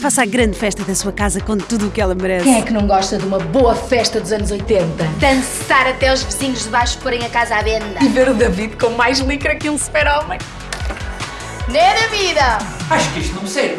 Faça a grande festa da sua casa com tudo o que ela merece. Quem é que não gosta de uma boa festa dos anos 80? Dançar até os vizinhos de baixo porem a casa à venda. E ver o David com mais licra que um super-homem. Né da vida! Acho que isto não me serve.